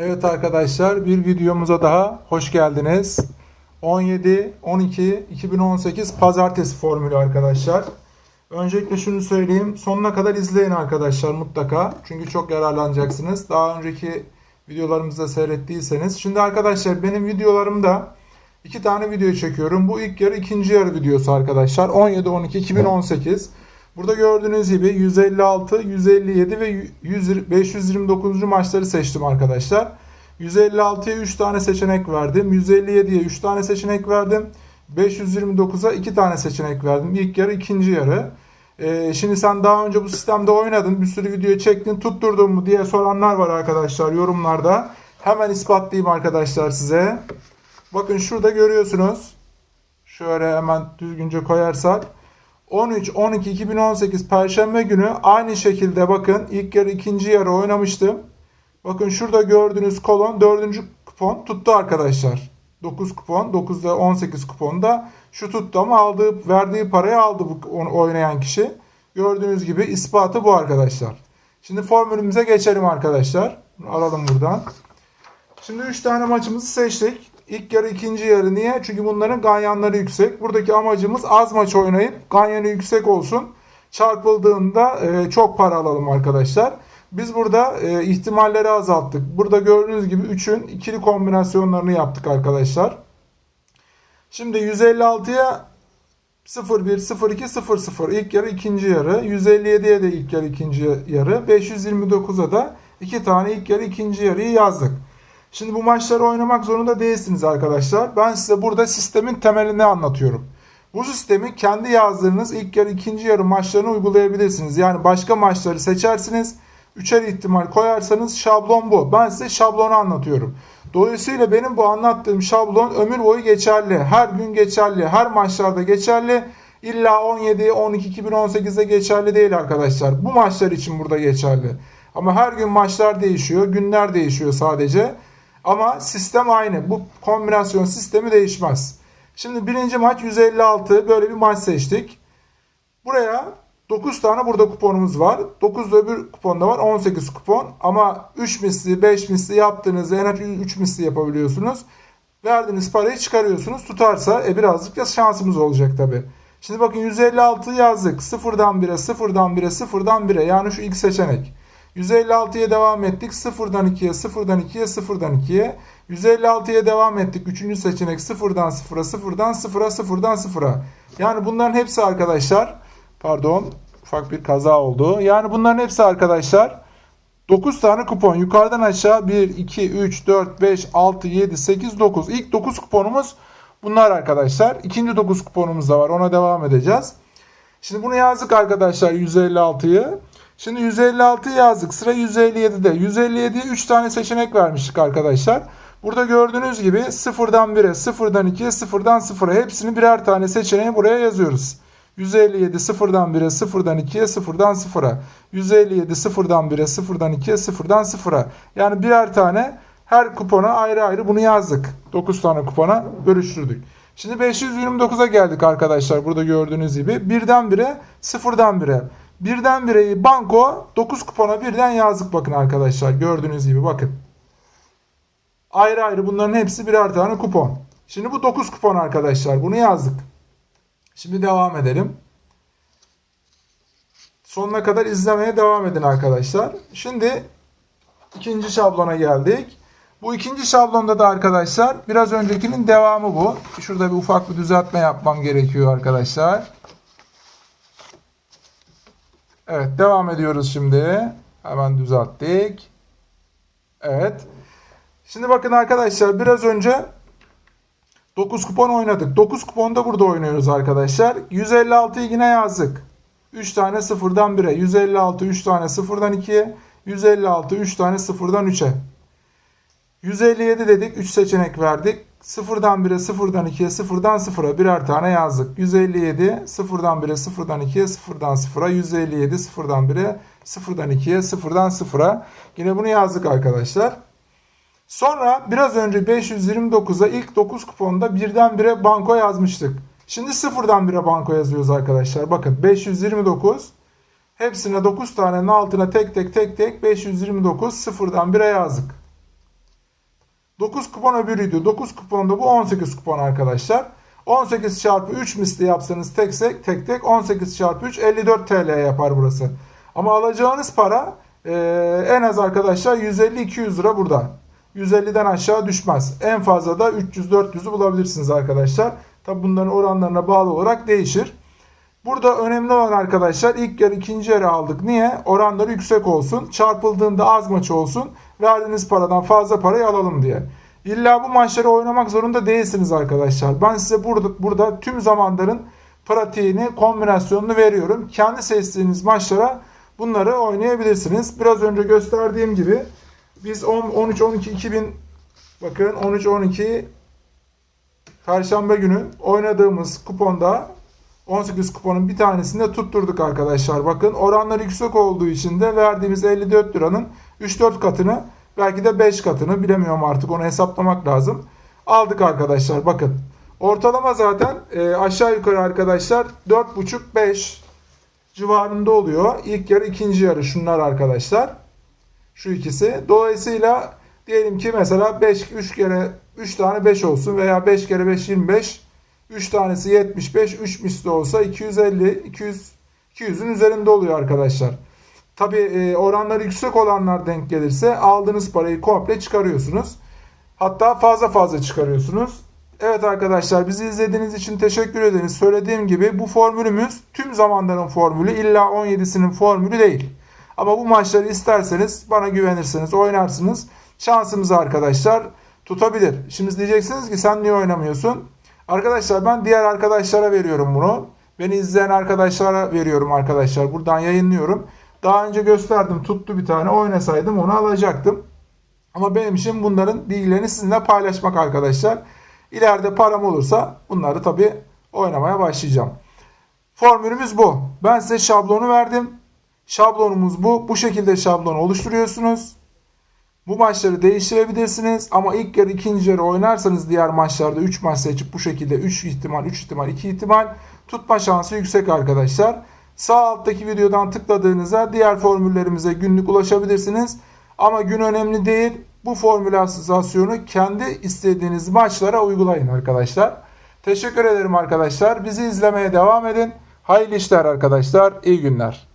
Evet arkadaşlar bir videomuza daha hoş geldiniz. 17 12 2018 pazartesi formülü arkadaşlar. Öncelikle şunu söyleyeyim. Sonuna kadar izleyin arkadaşlar mutlaka. Çünkü çok yararlanacaksınız. Daha önceki videolarımızda seyrettiyseniz. Şimdi arkadaşlar benim videolarımda iki tane video çekiyorum. Bu ilk yarı ikinci yarı videosu arkadaşlar. 17 12 2018. Burada gördüğünüz gibi 156, 157 ve 100, 529. maçları seçtim arkadaşlar. 156'ya 3 tane seçenek verdim. 157'ye 3 tane seçenek verdim. 529'a 2 tane seçenek verdim. İlk yarı, ikinci yarı. Ee, şimdi sen daha önce bu sistemde oynadın. Bir sürü video çektin. Tutturdun mu diye soranlar var arkadaşlar yorumlarda. Hemen ispatlayayım arkadaşlar size. Bakın şurada görüyorsunuz. Şöyle hemen düzgünce koyarsak. 13-12-2018 Perşembe günü aynı şekilde bakın ilk yarı ikinci yarı oynamıştım. Bakın şurada gördüğünüz kolon 4. kupon tuttu arkadaşlar. 9 kupon 9'da 18 kuponda şu tuttu ama aldığı verdiği parayı aldı bu oynayan kişi. Gördüğünüz gibi ispatı bu arkadaşlar. Şimdi formülümüze geçelim arkadaşlar. Alalım buradan. Şimdi 3 tane maçımızı seçtik. İlk yarı ikinci yarı niye? Çünkü bunların ganyanları yüksek. Buradaki amacımız az maç oynayıp ganyanı yüksek olsun. Çarpıldığında e, çok para alalım arkadaşlar. Biz burada e, ihtimalleri azalttık. Burada gördüğünüz gibi 3'ün ikili kombinasyonlarını yaptık arkadaşlar. Şimdi 156'ya 0-1, 0-2, 0-0 ilk yarı ikinci yarı. 157'ye de ilk yarı ikinci yarı. 529'a da iki tane ilk yarı ikinci yarıyı yazdık. Şimdi bu maçları oynamak zorunda değilsiniz arkadaşlar. Ben size burada sistemin temelini anlatıyorum. Bu sistemi kendi yazdığınız ilk yarı ikinci yarı maçlarını uygulayabilirsiniz. Yani başka maçları seçersiniz. Üçer ihtimal koyarsanız şablon bu. Ben size şablonu anlatıyorum. Dolayısıyla benim bu anlattığım şablon ömür boyu geçerli. Her gün geçerli. Her maçlarda geçerli. İlla 17, 12, 2018'de geçerli değil arkadaşlar. Bu maçlar için burada geçerli. Ama her gün maçlar değişiyor. Günler değişiyor sadece. Ama sistem aynı. Bu kombinasyon sistemi değişmez. Şimdi birinci maç 156. Böyle bir maç seçtik. Buraya 9 tane burada kuponumuz var. 9 da öbür kuponda var. 18 kupon. Ama 3 misli, 5 misli yaptığınızda en az 3 misli yapabiliyorsunuz. Verdiğiniz parayı çıkarıyorsunuz. Tutarsa e, birazcık da şansımız olacak tabi. Şimdi bakın 156 yazdık. 0'dan 1'e, 0'dan 1'e, 0'dan 1'e. Yani şu ilk seçenek. 156'ya devam ettik. 0'dan 2'ye, 0'dan 2'ye, 0'dan 2'ye. 156'ya devam ettik. Üçüncü seçenek 0'dan 0'a, 0'dan 0'a, 0'dan 0'a. Yani bunların hepsi arkadaşlar pardon ufak bir kaza oldu. Yani bunların hepsi arkadaşlar 9 tane kupon. Yukarıdan aşağı 1, 2, 3, 4, 5, 6, 7, 8, 9. İlk 9 kuponumuz bunlar arkadaşlar. İkinci 9 kuponumuz da var. Ona devam edeceğiz. Şimdi bunu yazdık arkadaşlar 156'yı. Şimdi 156 yazdık. Sıra 157'de. 157'ye 3 tane seçenek vermiştik arkadaşlar. Burada gördüğünüz gibi 0'dan 1'e, 0'dan 2'ye, 0'dan 0'a hepsini birer tane seçeneği buraya yazıyoruz. 157 0'dan 1'e, 0'dan 2'ye, 0'dan 0'a. 157 0'dan 1'e, 0'dan 2'ye, 0'dan 0'a. Yani birer tane her kupona ayrı ayrı bunu yazdık. 9 tane kupona bölüştürdük. Şimdi 529'a geldik arkadaşlar. Burada gördüğünüz gibi. 1'den 1'e, 0'dan 1'e. Birden bireyi banko 9 kupona birden yazdık bakın arkadaşlar. Gördüğünüz gibi bakın. Ayrı ayrı bunların hepsi birer tane kupon. Şimdi bu 9 kupon arkadaşlar. Bunu yazdık. Şimdi devam edelim. Sonuna kadar izlemeye devam edin arkadaşlar. Şimdi ikinci şablona geldik. Bu ikinci şablonda da arkadaşlar biraz öncekinin devamı bu. Şurada bir ufak bir düzeltme yapmam gerekiyor arkadaşlar. Evet devam ediyoruz şimdi. Hemen düzelttik. Evet. Şimdi bakın arkadaşlar biraz önce 9 kupon oynadık. 9 kuponda burada oynuyoruz arkadaşlar. 156'yı yine yazdık. 3 tane sıfırdan 1'e. 156 3 tane sıfırdan 2'ye. 156 3 tane sıfırdan 3'e. 157 dedik. 3 seçenek verdik. 0'dan 1'e, 0'dan 2'ye, 0'dan 0'a birer tane yazdık. 157, 0'dan 1'e, 0'dan 2'ye, 0'dan 0'a, 157, 0'dan 1'e, 0'dan 2'ye, 0'dan 0'a. Yine bunu yazdık arkadaşlar. Sonra biraz önce 529'a ilk 9 kuponda birden 1'e banko yazmıştık. Şimdi 0'dan 1'e banko yazıyoruz arkadaşlar. Bakın 529 hepsine 9 tanenin altına tek tek tek tek 529 0'dan 1'e yazdık. 9 kupon öbürüydü. 9 kupon da bu 18 kupon arkadaşlar. 18 çarpı 3 misli yapsanız tek tek, tek, tek 18 çarpı 3 54 TL yapar burası. Ama alacağınız para e, en az arkadaşlar 150-200 lira burada. 150'den aşağı düşmez. En fazla da 300-400'ü bulabilirsiniz arkadaşlar. Tabi bunların oranlarına bağlı olarak değişir. Burada önemli olan arkadaşlar ilk yarı ikinci yarı aldık. Niye? Oranları yüksek olsun. Çarpıldığında az maç olsun. Verdiğiniz paradan fazla parayı alalım diye. İlla bu maçları oynamak zorunda değilsiniz arkadaşlar. Ben size burada, burada tüm zamanların pratiğini, kombinasyonunu veriyorum. Kendi seçtiğiniz maçlara bunları oynayabilirsiniz. Biraz önce gösterdiğim gibi biz 13-12-2000 bakın 13-12 Perşembe günü oynadığımız kuponda 18 kuponun bir tanesinde tutturduk arkadaşlar. Bakın oranlar yüksek olduğu için de verdiğimiz 54 liranın 3-4 katını belki de 5 katını bilemiyorum artık onu hesaplamak lazım. Aldık arkadaşlar bakın. Ortalama zaten e, aşağı yukarı arkadaşlar 4,5-5 civarında oluyor. İlk yarı ikinci yarı şunlar arkadaşlar. Şu ikisi. Dolayısıyla diyelim ki mesela 5 3 kere 3 tane 5 olsun veya 5 kere 5 25 3 tanesi 75 3 misli olsa 250 200 200'ün üzerinde oluyor arkadaşlar. Tabi e, oranları yüksek olanlar denk gelirse aldığınız parayı komple çıkarıyorsunuz. Hatta fazla fazla çıkarıyorsunuz. Evet arkadaşlar bizi izlediğiniz için teşekkür ederiz. Söylediğim gibi bu formülümüz tüm zamanların formülü illa 17'sinin formülü değil. Ama bu maçları isterseniz bana güvenirseniz oynarsınız. Şansımız arkadaşlar tutabilir. Şimdi diyeceksiniz ki sen niye oynamıyorsun? Arkadaşlar ben diğer arkadaşlara veriyorum bunu. Beni izleyen arkadaşlara veriyorum arkadaşlar. Buradan yayınlıyorum. Daha önce gösterdim tuttu bir tane oynasaydım onu alacaktım. Ama benim için bunların bilgilerini sizinle paylaşmak arkadaşlar. İleride param olursa bunları tabi oynamaya başlayacağım. Formülümüz bu. Ben size şablonu verdim. Şablonumuz bu. Bu şekilde şablonu oluşturuyorsunuz. Bu maçları değiştirebilirsiniz ama ilk yarı ikinci yarı oynarsanız diğer maçlarda 3 maç seçip bu şekilde 3 ihtimal 3 ihtimal 2 ihtimal tutma şansı yüksek arkadaşlar. Sağ alttaki videodan tıkladığınızda diğer formüllerimize günlük ulaşabilirsiniz. Ama gün önemli değil. Bu formülasyonu kendi istediğiniz maçlara uygulayın arkadaşlar. Teşekkür ederim arkadaşlar. Bizi izlemeye devam edin. Hayırlı işler arkadaşlar. İyi günler.